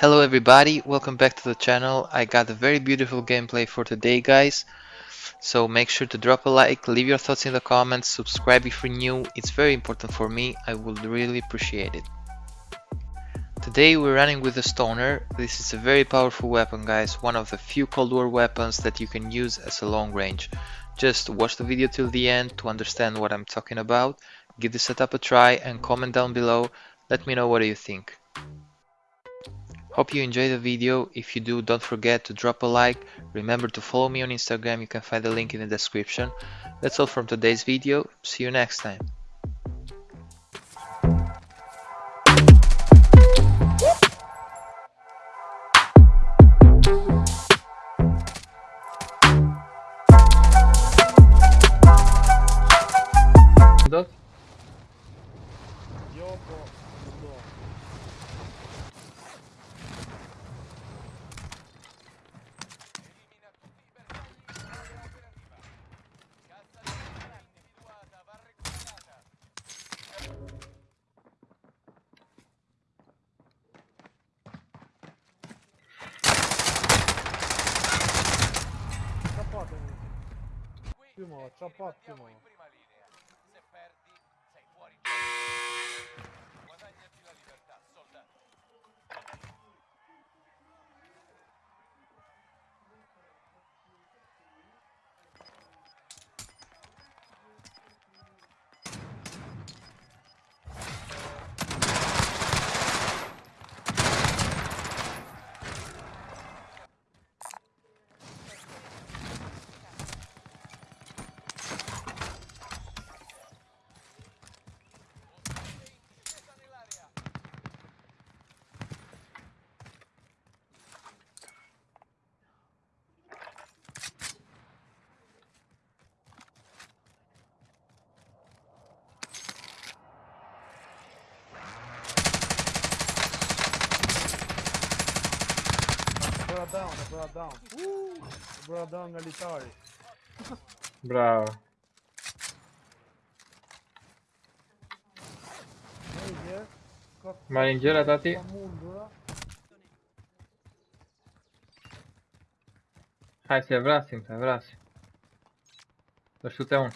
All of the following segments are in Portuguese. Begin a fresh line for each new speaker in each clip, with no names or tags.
Hello everybody, welcome back to the channel. I got a very beautiful gameplay for today guys. So make sure to drop a like, leave your thoughts in the comments, subscribe if you're new, it's very important for me, I would really appreciate it. Today we're running with the Stoner, this is a very powerful weapon guys, one of the few Cold War weapons that you can use as a long range. Just watch the video till the end to understand what I'm talking about, give the setup a try and comment down below, let me know what you think. Hope you enjoyed the video, if you do don't forget to drop a like, remember to follow me on Instagram, you can find the link in the description. That's all from today's video, see you next time.
Dos.
Тимова, чапат Bro. Uh, bro
down
tá, olha. Bravo.
Marinjera tati.
Tá
Hai să-i se să-i vrasim. um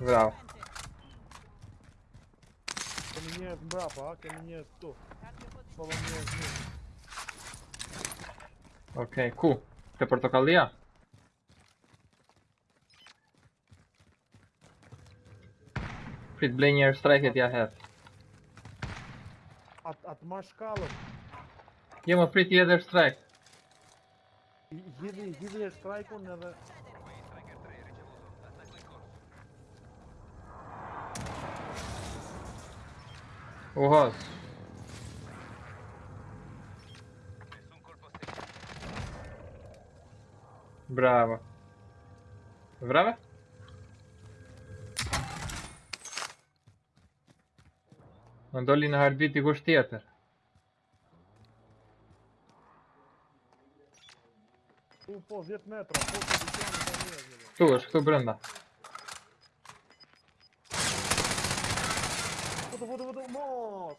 Bravo.
Ко мені брапа, а ко мені хто? Коло мене знизу.
Ok, Q. Pe portocalia? Frit Blinier strike jag här.
От, от машкалов.
Ge mig Frit Eder strike.
Їди, їди страйку не Да...
Uhas. Bravo. Bravo? Më doli në harbit i kusht tjetër.
Tu po 10 metra, po po njëzve.
Këtu është, këtu brenda.
Foto, foto, mos!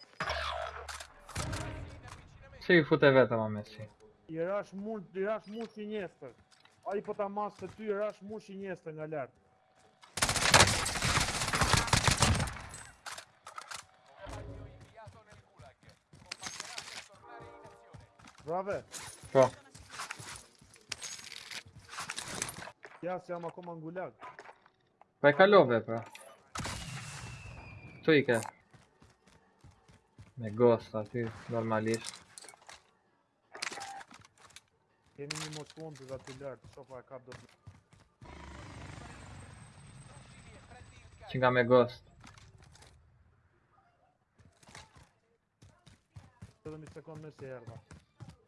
Si i fute vetëm a Messi.
I rash mund, i rash mund si njestër. Ai po ta mas të ty, i rash mund si njestër nga lartë. Brave,
Po.
ja se jam akoma në gulag.
Pa e kalove pra. Tu i ke. Me ghost aty, normalisht.
Kemi një mos kontë aty lartë, sofa e kap do të...
Që nga me ghost.
17 sekund me se erdha.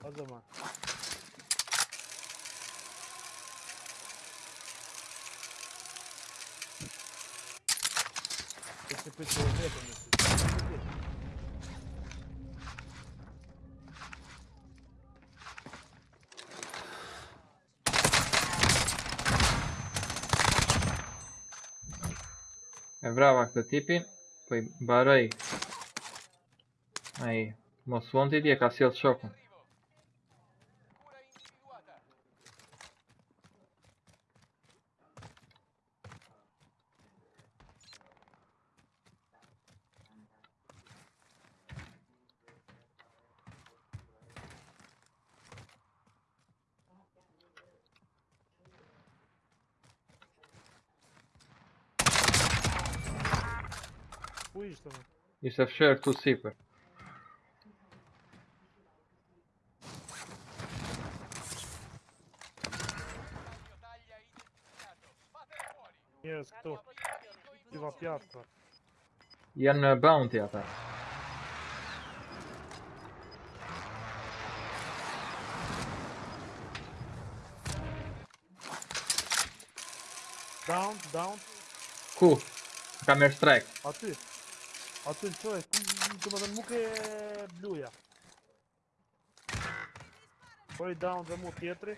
O zaman. E se për të me si.
E vrava këtë tipin. Po i baroj. Ai, mos vonë ti dje ka sjell shokun.
Ishte më?
Ishte fshirë këtu sipër.
Njerëz këtu. Piva pjatë.
Janë në bounty ata.
Down, down.
Ku? Ka merë strike.
Aty. Aty në qoj. Ku më dhe nuk e bluja. Po i down dhe mu tjetri.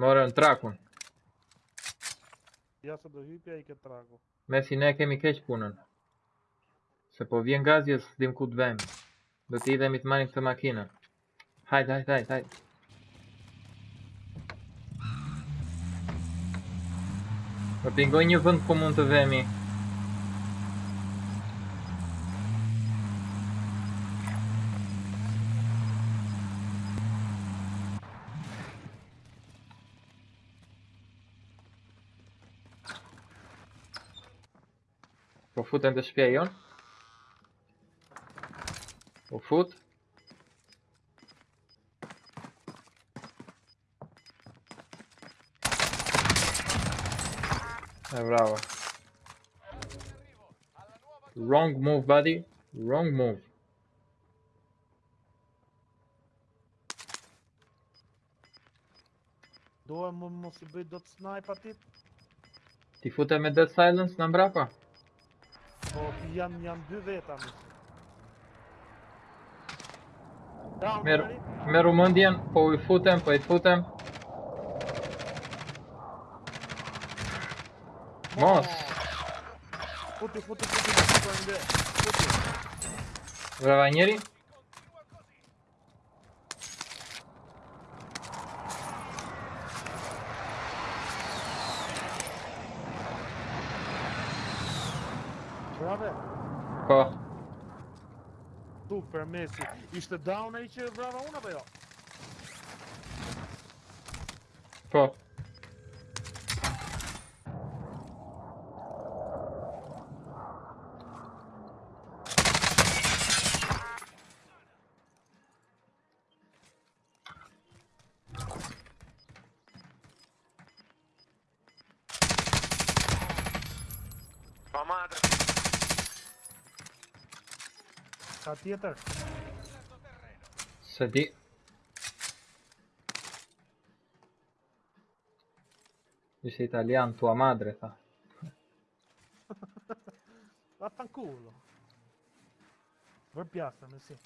Morën trakun.
Ja se do hypja i ke traku.
Mesi ne kemi keq punën. Se po vjen gazi e s'dim ku të vemi. Do të idhemi të marim këtë makinën. Hajde, hajde, hajde, hajde. Do pingoj një vend ku mund të vemi. foot and the spion. Or foot. Eh, bravo. Wrong move, buddy. Wrong move.
Дома måste byta sniper
typ. Ти футаме Dead Silence на мрапа?
Po janë janë dy veta më. Njëri.
meru mendjen, po i futem, po i futem. Mos.
Futi, futi, futi, futi, futi. Futi.
Brava njeri.
Super Messi. Ishte down ai që vrava unë apo jo?
po.
Sati attack.
Sati. Io sei italiano, tua madre fa.
Vaffanculo. Rappiastami, sì.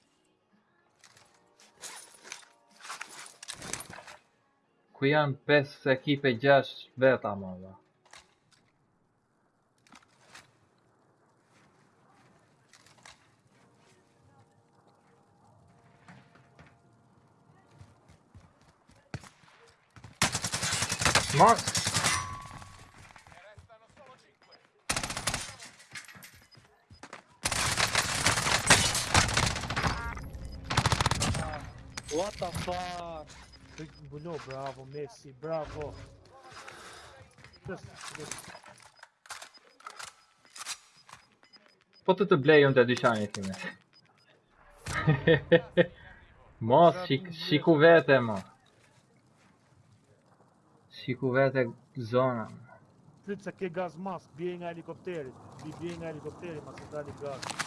Qui è un pezzo bästa ekipe Jash Vetamala. Mos!
What the fuck? Mbulo, bravo Messi, bravo. Just, just.
Po të të blej unë të dyqanit time. Mos, shik, shiku vete, mo. Shiku vete zona.
Pyet se ke gaz mas, bje nga helikopteri. Bje nga helikopteri, mas e dali gaz.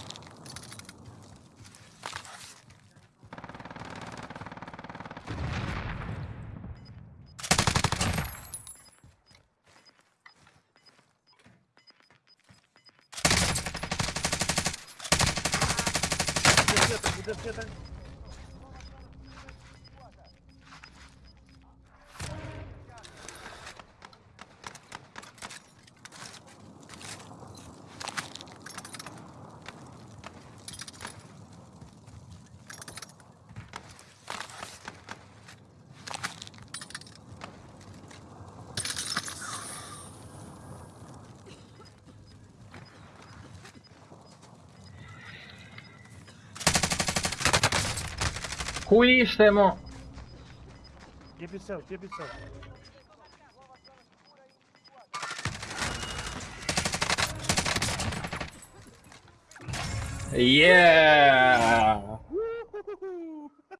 Qui stiamo...
Keep it
safe, keep it safe.
Yeah!